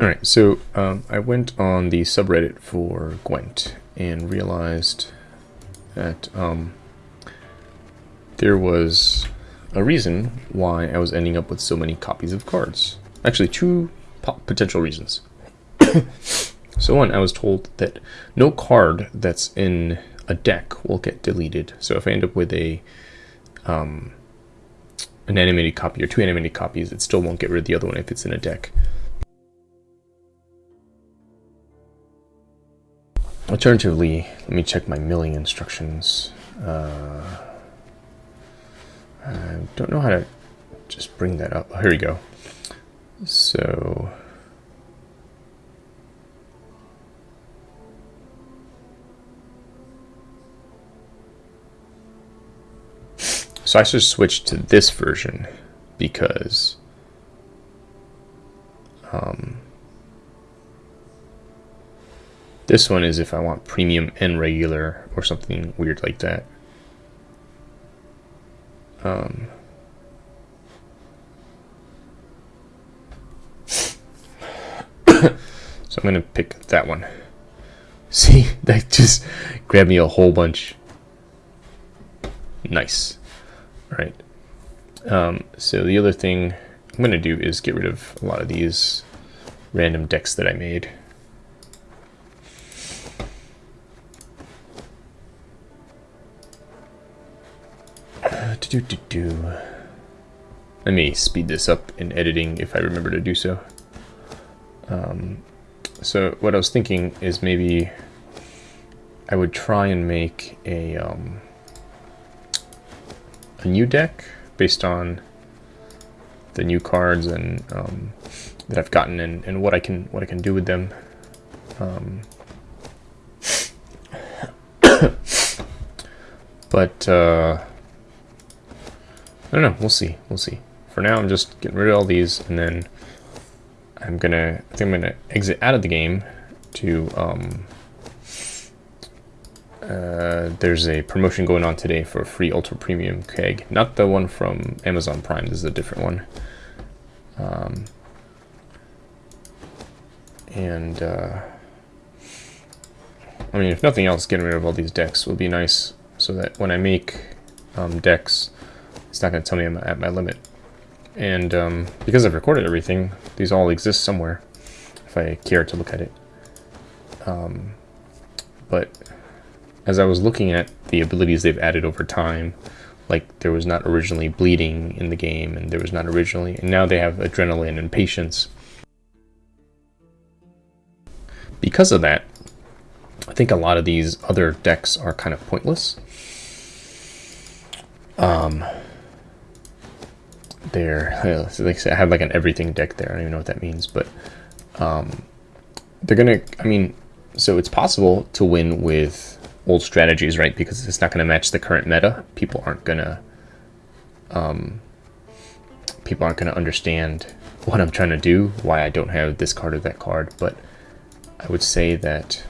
Alright, so um, I went on the subreddit for Gwent and realized that um, there was a reason why I was ending up with so many copies of cards. Actually, two potential reasons. so one, I was told that no card that's in a deck will get deleted. So if I end up with a um, an animated copy or two animated copies, it still won't get rid of the other one if it's in a deck. Alternatively, let me check my milling instructions. Uh, I don't know how to just bring that up. Oh, here we go. So... So I should switch to this version because um, this one is if I want premium and regular or something weird like that. Um, so I'm going to pick that one. See, that just grabbed me a whole bunch. Nice. All right. Um, so the other thing I'm going to do is get rid of a lot of these random decks that I made. Do, do, do. Let me speed this up in editing if I remember to do so. Um, so what I was thinking is maybe I would try and make a um, a new deck based on the new cards and um, that I've gotten and, and what I can what I can do with them. Um, but uh, don't know. We'll see. We'll see. For now, I'm just getting rid of all these, and then I'm gonna. I think I'm gonna exit out of the game to. Um, uh, there's a promotion going on today for a free ultra premium keg, not the one from Amazon Prime. This is a different one. Um, and uh, I mean, if nothing else, getting rid of all these decks will be nice, so that when I make um, decks it's not going to tell me I'm at my limit. And um, because I've recorded everything, these all exist somewhere, if I care to look at it. Um, but as I was looking at the abilities they've added over time, like there was not originally bleeding in the game, and there was not originally, and now they have adrenaline and patience. Because of that, I think a lot of these other decks are kind of pointless. Um, there. Like I have like an everything deck there. I don't even know what that means, but um, they're gonna. I mean, so it's possible to win with old strategies, right? Because it's not gonna match the current meta. People aren't gonna. Um, people aren't gonna understand what I'm trying to do, why I don't have this card or that card, but I would say that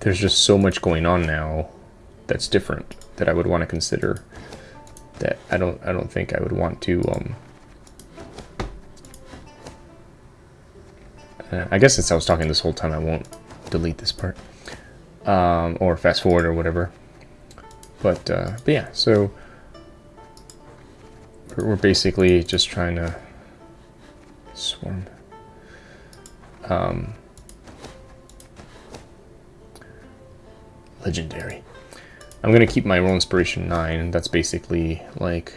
there's just so much going on now that's different that I would want to consider that I don't I don't think I would want to um uh, I guess since I was talking this whole time I won't delete this part um, or fast forward or whatever. But uh, but yeah so we're basically just trying to swarm. Um, legendary I'm going to keep my Role Inspiration 9. That's basically like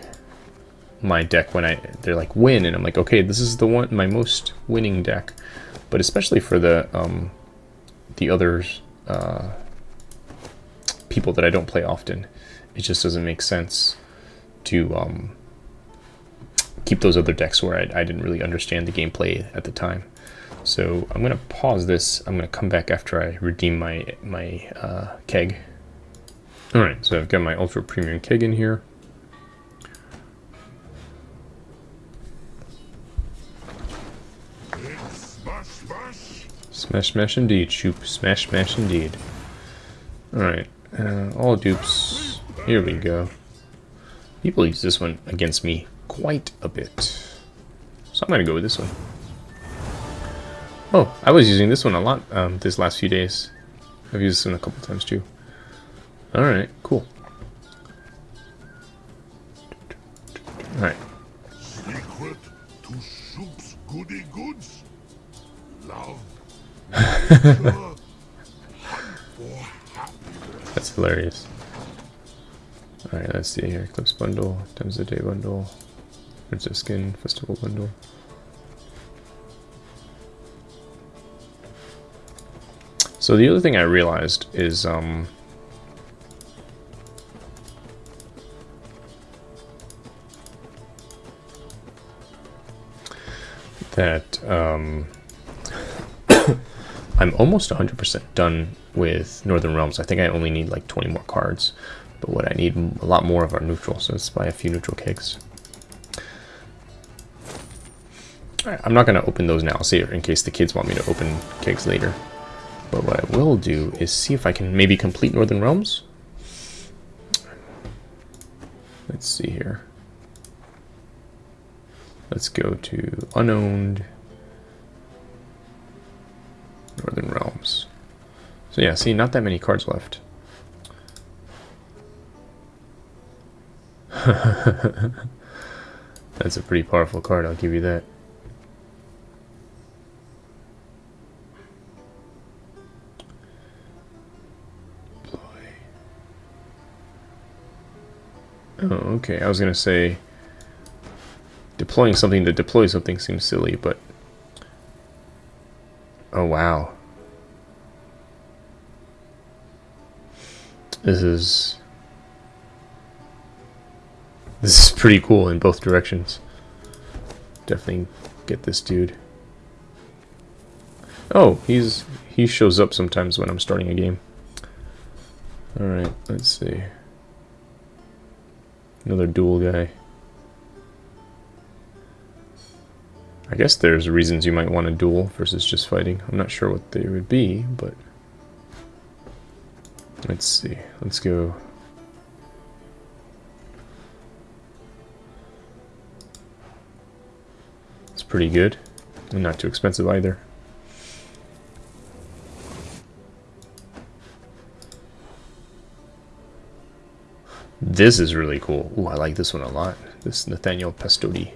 my deck when I they're like win and I'm like okay this is the one my most winning deck. But especially for the um the others uh people that I don't play often it just doesn't make sense to um keep those other decks where I, I didn't really understand the gameplay at the time. So I'm gonna pause this. I'm gonna come back after I redeem my my uh, keg Alright, so I've got my Ultra Premium keg in here. Smash, smash indeed, shoop. Smash, smash indeed. Alright, uh, all dupes. Here we go. People use this one against me quite a bit. So I'm going to go with this one. Oh, I was using this one a lot um, this last few days. I've used this one a couple times too. Alright, cool. Alright. Secret to Soup's goody goods? Love. nature, hunt for happiness. That's hilarious. Alright, let's see here. Eclipse bundle, times a day bundle, Prince of Skin, festival bundle. So the other thing I realized is um that um I'm almost 100% done with Northern Realms. I think I only need like 20 more cards. But what I need a lot more of are neutral, so let's buy a few neutral. Right, I'm not going to open those now. It in case the kids want me to open kegs later. But what I will do is see if I can maybe complete Northern Realms. Let's see here. Let's go to unowned. Northern Realms. So yeah, see, not that many cards left. That's a pretty powerful card, I'll give you that. Oh, okay. I was going to say deploying something to deploy something seems silly, but Oh, wow. This is... This is pretty cool in both directions. Definitely get this dude. Oh, he's he shows up sometimes when I'm starting a game. Alright, let's see. Another duel guy. I guess there's reasons you might want to duel versus just fighting. I'm not sure what they would be, but... Let's see. Let's go... It's pretty good. And not too expensive either. This is really cool. Ooh, I like this one a lot. This Nathaniel Pastodi.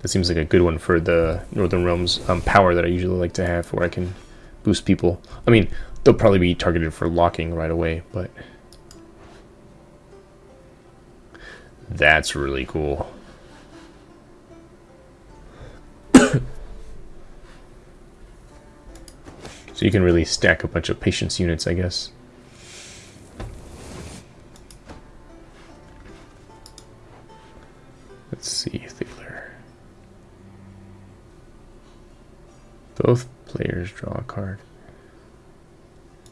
That seems like a good one for the Northern Realms um, power that I usually like to have where I can boost people. I mean, they'll probably be targeted for locking right away, but... That's really cool. so you can really stack a bunch of patience units, I guess.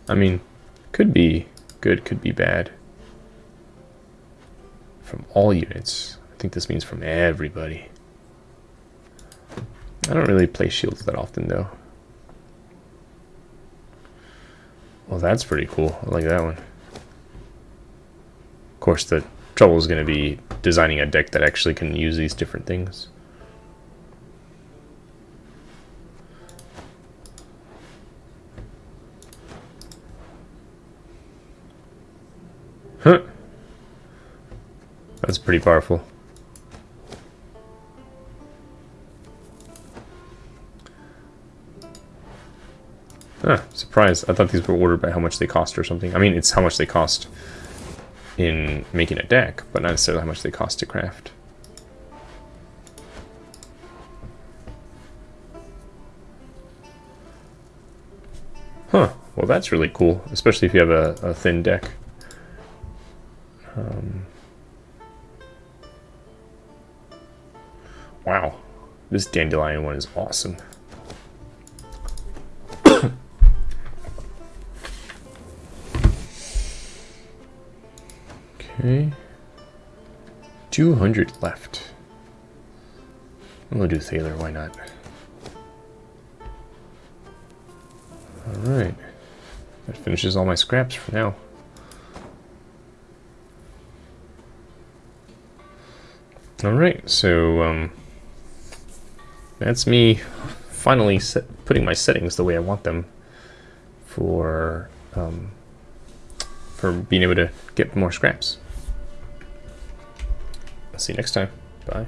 I mean, could be good, could be bad. From all units. I think this means from everybody. I don't really play shields that often, though. Well, that's pretty cool. I like that one. Of course, the trouble is going to be designing a deck that actually can use these different things. Huh. That's pretty powerful. Surprised. I thought these were ordered by how much they cost or something. I mean, it's how much they cost in making a deck, but not necessarily how much they cost to craft. Huh. Well, that's really cool, especially if you have a, a thin deck. Um, this dandelion one is awesome. okay. 200 left. I'm gonna do Thaler, why not? Alright. That finishes all my scraps for now. Alright, so um, that's me finally set, putting my settings the way I want them for um, for being able to get more scraps. I'll see you next time. Bye.